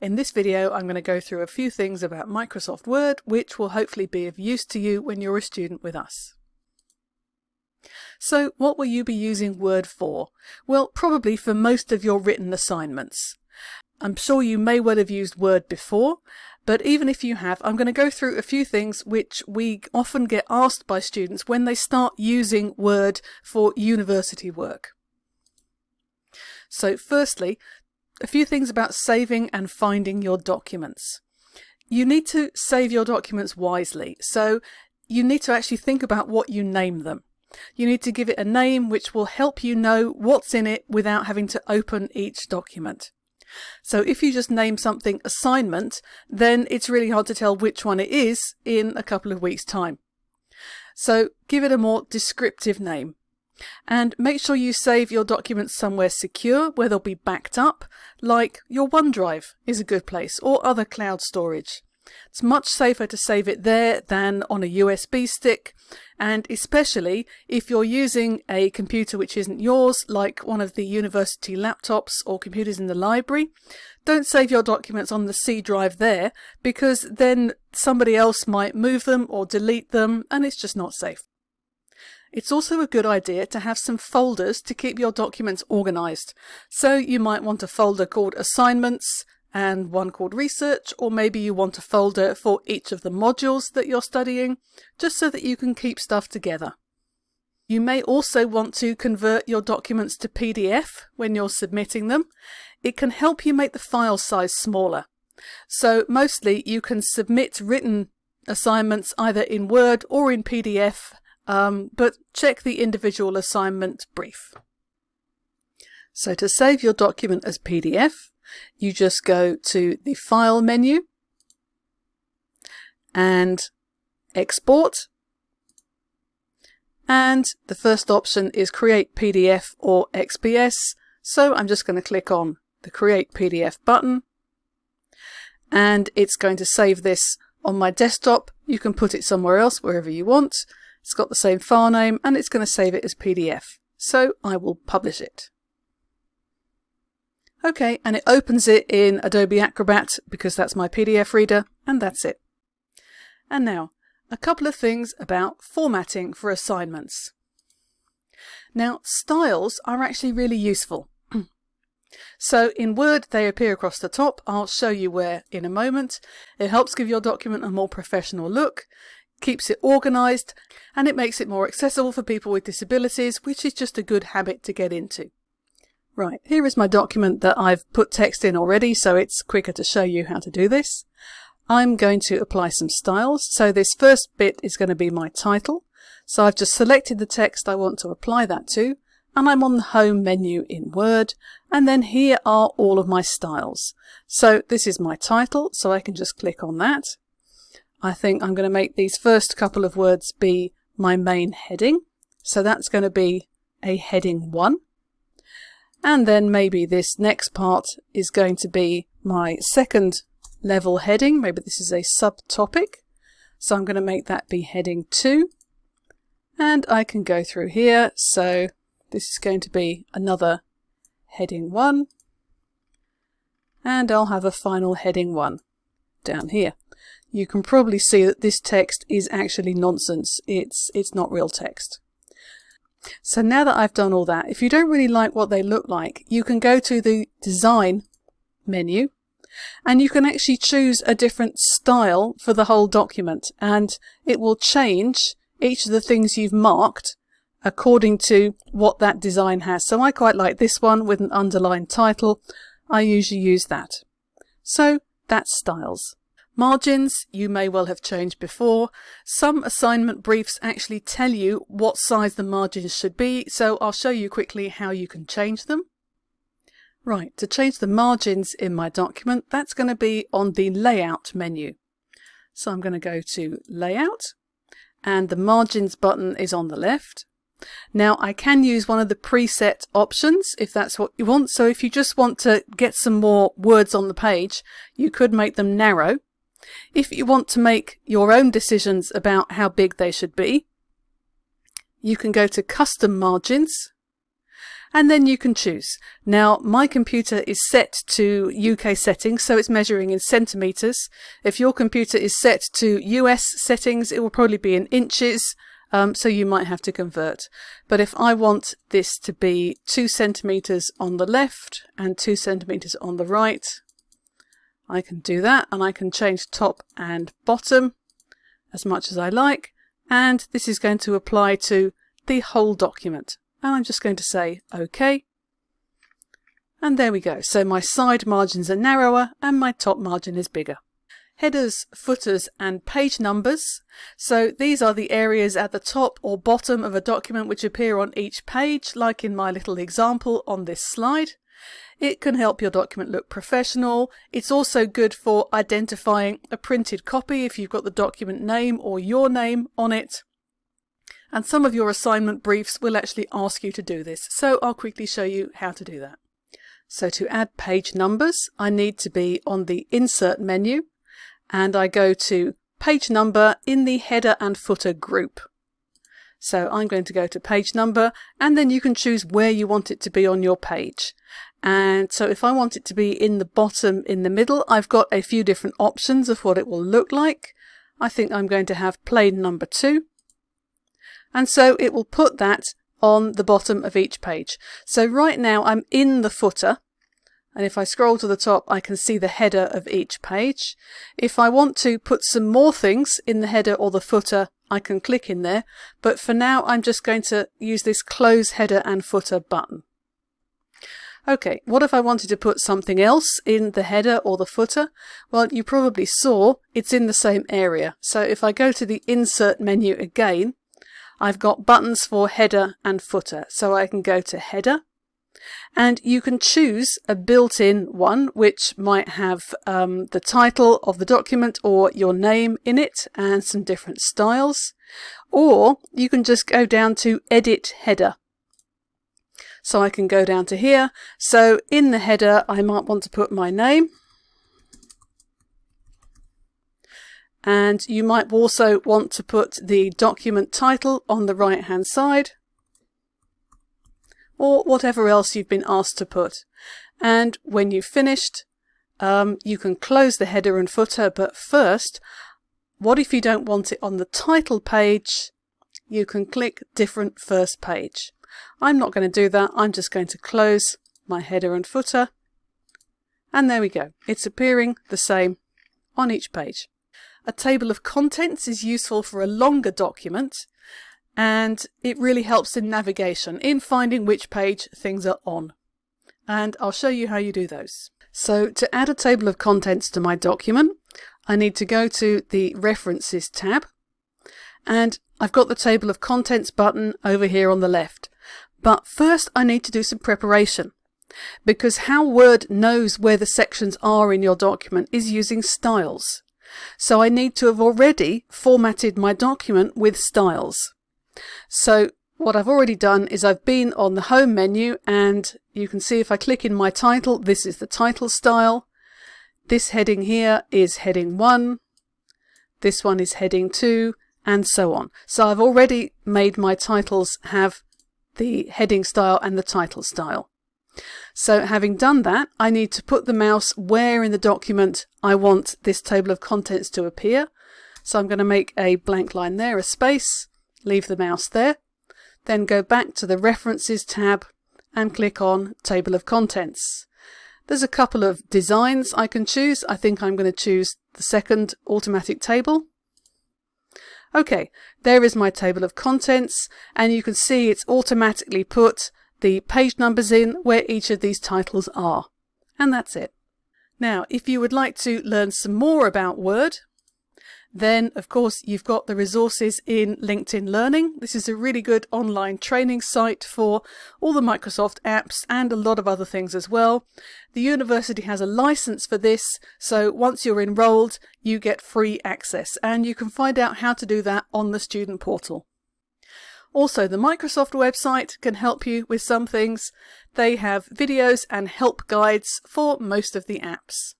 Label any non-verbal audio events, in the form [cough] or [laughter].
In this video I'm going to go through a few things about Microsoft Word which will hopefully be of use to you when you're a student with us. So what will you be using Word for? Well probably for most of your written assignments. I'm sure you may well have used Word before but even if you have I'm going to go through a few things which we often get asked by students when they start using Word for university work. So firstly, a few things about saving and finding your documents. You need to save your documents wisely, so you need to actually think about what you name them. You need to give it a name which will help you know what's in it without having to open each document. So if you just name something assignment, then it's really hard to tell which one it is in a couple of weeks time. So give it a more descriptive name. And make sure you save your documents somewhere secure where they'll be backed up, like your OneDrive is a good place, or other cloud storage. It's much safer to save it there than on a USB stick, and especially if you're using a computer which isn't yours, like one of the university laptops or computers in the library, don't save your documents on the C drive there, because then somebody else might move them or delete them, and it's just not safe. It's also a good idea to have some folders to keep your documents organized. So you might want a folder called assignments and one called research, or maybe you want a folder for each of the modules that you're studying, just so that you can keep stuff together. You may also want to convert your documents to PDF when you're submitting them. It can help you make the file size smaller. So mostly you can submit written assignments either in Word or in PDF um, but check the individual assignment brief. So to save your document as PDF, you just go to the File menu and Export. And the first option is Create PDF or XPS. So I'm just going to click on the Create PDF button. And it's going to save this on my desktop. You can put it somewhere else, wherever you want. It's got the same file name and it's going to save it as PDF. So I will publish it. Okay, and it opens it in Adobe Acrobat because that's my PDF reader, and that's it. And now, a couple of things about formatting for assignments. Now, styles are actually really useful. [clears throat] so in Word, they appear across the top. I'll show you where in a moment. It helps give your document a more professional look keeps it organised, and it makes it more accessible for people with disabilities, which is just a good habit to get into. Right, here is my document that I've put text in already, so it's quicker to show you how to do this. I'm going to apply some styles. So this first bit is going to be my title. So I've just selected the text I want to apply that to, and I'm on the home menu in Word, and then here are all of my styles. So this is my title, so I can just click on that, I think I'm going to make these first couple of words be my main heading. So that's going to be a heading 1. And then maybe this next part is going to be my second level heading. Maybe this is a subtopic. So I'm going to make that be heading 2. And I can go through here. So this is going to be another heading 1. And I'll have a final heading 1 down here you can probably see that this text is actually nonsense. It's, it's not real text. So now that I've done all that, if you don't really like what they look like, you can go to the design menu and you can actually choose a different style for the whole document and it will change each of the things you've marked according to what that design has. So I quite like this one with an underlined title. I usually use that. So that's styles. Margins you may well have changed before. Some assignment briefs actually tell you what size the margins should be, so I'll show you quickly how you can change them. Right, to change the margins in my document, that's going to be on the Layout menu. So I'm going to go to Layout, and the Margins button is on the left. Now I can use one of the preset options if that's what you want. So if you just want to get some more words on the page, you could make them narrow. If you want to make your own decisions about how big they should be, you can go to custom margins and then you can choose. Now my computer is set to UK settings so it's measuring in centimetres. If your computer is set to US settings it will probably be in inches um, so you might have to convert. But if I want this to be 2 centimetres on the left and 2 centimetres on the right, I can do that and I can change top and bottom as much as I like and this is going to apply to the whole document. And I'm just going to say OK. And there we go. So my side margins are narrower and my top margin is bigger headers, footers and page numbers. So these are the areas at the top or bottom of a document which appear on each page, like in my little example on this slide. It can help your document look professional. It's also good for identifying a printed copy if you've got the document name or your name on it. And some of your assignment briefs will actually ask you to do this, so I'll quickly show you how to do that. So to add page numbers, I need to be on the Insert menu and I go to page number in the header and footer group. So I'm going to go to page number and then you can choose where you want it to be on your page. And so if I want it to be in the bottom in the middle, I've got a few different options of what it will look like. I think I'm going to have plain number two. And so it will put that on the bottom of each page. So right now I'm in the footer and if I scroll to the top I can see the header of each page. If I want to put some more things in the header or the footer I can click in there but for now I'm just going to use this close header and footer button. Okay, what if I wanted to put something else in the header or the footer? Well, you probably saw it's in the same area. So if I go to the Insert menu again, I've got buttons for header and footer. So I can go to Header, and you can choose a built-in one which might have um, the title of the document or your name in it and some different styles or you can just go down to edit header so I can go down to here so in the header I might want to put my name and you might also want to put the document title on the right hand side or whatever else you've been asked to put. And when you've finished, um, you can close the header and footer, but first, what if you don't want it on the title page? You can click different first page. I'm not going to do that. I'm just going to close my header and footer. And there we go. It's appearing the same on each page. A table of contents is useful for a longer document and it really helps in navigation, in finding which page things are on. And I'll show you how you do those. So to add a table of contents to my document, I need to go to the References tab, and I've got the Table of Contents button over here on the left. But first I need to do some preparation because how Word knows where the sections are in your document is using styles. So I need to have already formatted my document with styles. So what I've already done is I've been on the home menu and you can see if I click in my title, this is the title style. This heading here is heading 1. This one is heading 2 and so on. So I've already made my titles have the heading style and the title style. So having done that, I need to put the mouse where in the document I want this table of contents to appear. So I'm going to make a blank line there, a space, leave the mouse there, then go back to the References tab and click on Table of Contents. There's a couple of designs I can choose. I think I'm going to choose the second automatic table. Okay, there is my table of contents and you can see it's automatically put the page numbers in where each of these titles are. And that's it. Now, if you would like to learn some more about Word, then, of course, you've got the resources in LinkedIn Learning. This is a really good online training site for all the Microsoft apps and a lot of other things as well. The university has a license for this, so once you're enrolled, you get free access, and you can find out how to do that on the student portal. Also, the Microsoft website can help you with some things. They have videos and help guides for most of the apps.